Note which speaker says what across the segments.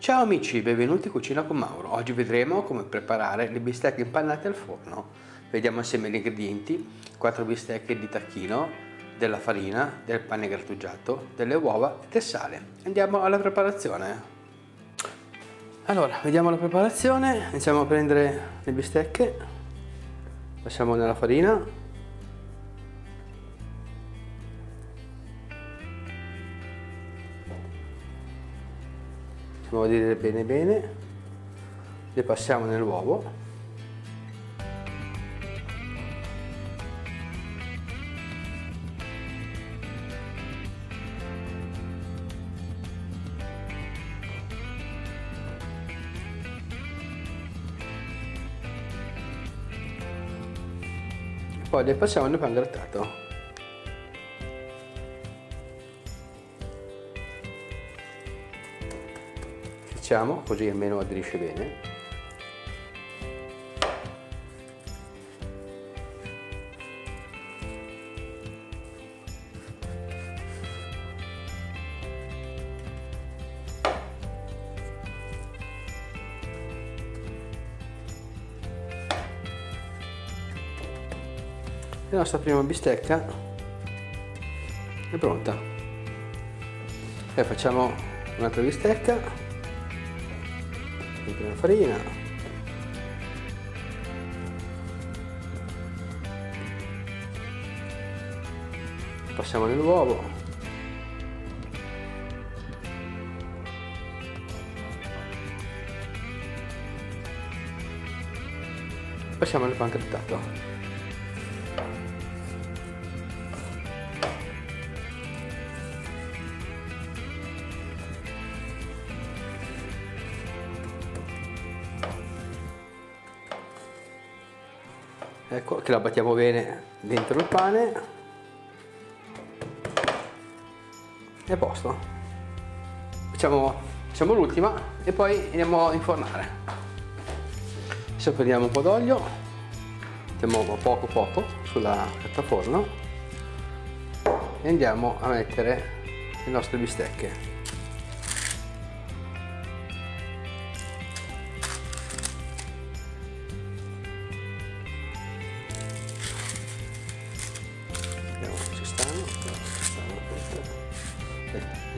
Speaker 1: Ciao amici, benvenuti in Cucina con Mauro. Oggi vedremo come preparare le bistecche impannate al forno. Vediamo assieme gli ingredienti, 4 bistecche di tacchino, della farina, del pane grattugiato, delle uova e del sale. Andiamo alla preparazione. Allora, vediamo la preparazione. Iniziamo a prendere le bistecche, passiamo nella farina, vedere bene bene. Le passiamo nell'uovo. Poi le passiamo nel pan grattato facciamo così almeno aderisce bene. La nostra prima bistecca è pronta. E facciamo un'altra bistecca sempre la farina. Passiamo nell'uovo passiamo nel pan ecco che la battiamo bene dentro il pane. E posto. Facciamo, facciamo l'ultima e poi andiamo a infornare. Adesso prendiamo un po' d'olio mettiamo poco poco sulla piattaforma e andiamo a mettere le nostre bistecche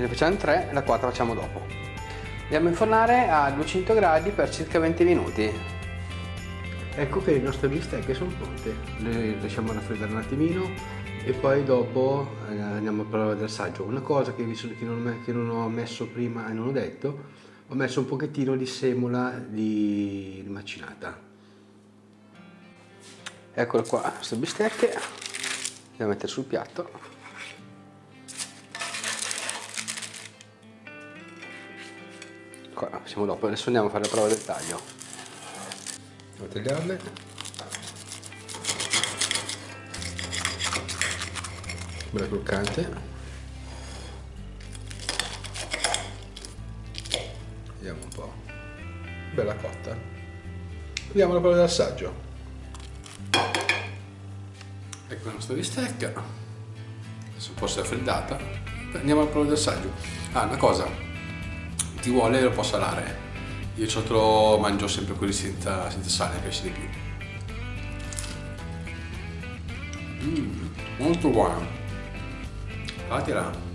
Speaker 1: ne facciamo 3 e la 4 facciamo dopo. Andiamo a infornare a 200 gradi per circa 20 minuti. Ecco che le nostre bistecche sono pronte. Le lasciamo raffreddare un attimino e poi dopo eh, andiamo a provare l'assaggio una cosa che, non, che non ho messo prima e non ho detto ho messo un pochettino di semola di macinata. Eccole qua queste bistecche le mettere sul piatto. Facciamo dopo adesso andiamo a fare la prova del taglio. A tagliarle. Bella croccante. Vediamo un po' bella cotta. Vediamo la prova dell'assaggio ecco la nostra bistecca. Adesso un po' si è raffreddata andiamo alla prova dell'assaggio ah una cosa. Ti vuole lo può salare. Io ciotolo mangio sempre quelli senza, senza sale mi piace di più mm, molto buono. Fatela